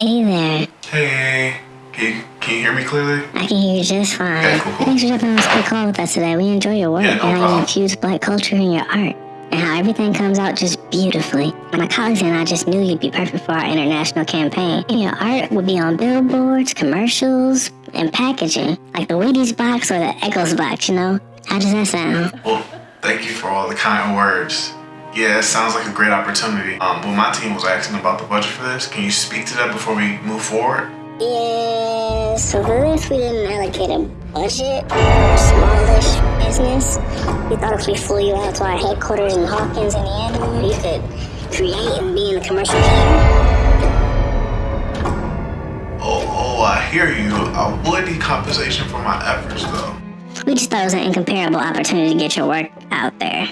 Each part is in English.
Hey there. Hey, can you, can you hear me clearly? I can hear you just fine. Okay, cool, cool. Thanks for jumping on this quick call with us today. We enjoy your work Yeah, no and how you infuse black culture in your art. And how everything comes out just beautifully. My colleagues and I just knew you'd be perfect for our international campaign. And your art would be on billboards, commercials, and packaging. Like the Wheaties box or the Eggos box, you know? How does that sound? Well, thank you for all the kind words. Yeah, it sounds like a great opportunity. Um, but my team was asking about the budget for this. Can you speak to that before we move forward? Yeah, so for this, we didn't allocate a budget for a smallish business. We thought if we flew you out to our headquarters in Hawkins, Indiana, you could create and be in the commercial team. Oh, oh, I hear you. I would need compensation for my efforts, though. We just thought it was an incomparable opportunity to get your work out there.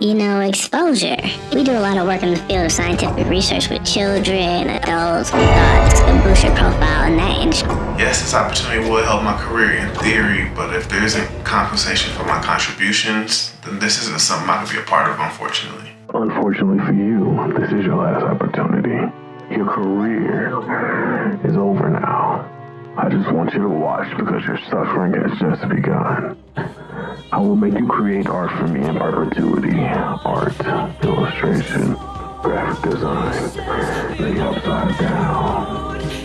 You know, exposure. We do a lot of work in the field of scientific research with children, adults. We thought this could boost your profile in that industry. Yes, this opportunity would help my career in theory, but if there isn't compensation for my contributions, then this isn't something I could be a part of, unfortunately. Unfortunately for you, this is your last opportunity. Your career is over now. I just want you to watch because your suffering has just begun. I will make you create art for me in perpetuity. Art, illustration, graphic design, the upside down.